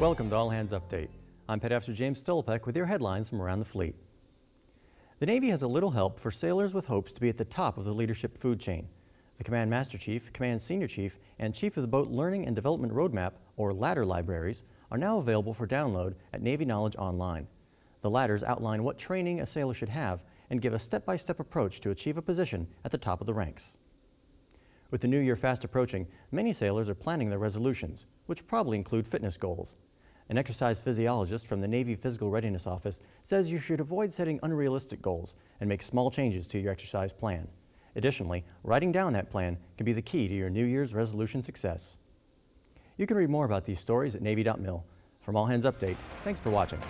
Welcome to All Hands Update. I'm Petty Officer James Stolpek with your headlines from around the fleet. The Navy has a little help for sailors with hopes to be at the top of the leadership food chain. The Command Master Chief, Command Senior Chief, and Chief of the Boat Learning and Development Roadmap, or LADDER libraries, are now available for download at Navy Knowledge Online. The ladders outline what training a sailor should have and give a step-by-step -step approach to achieve a position at the top of the ranks. With the new year fast approaching, many sailors are planning their resolutions, which probably include fitness goals. An exercise physiologist from the Navy Physical Readiness Office says you should avoid setting unrealistic goals and make small changes to your exercise plan. Additionally, writing down that plan can be the key to your New Year's resolution success. You can read more about these stories at Navy.mil. From All Hands Update, thanks for watching.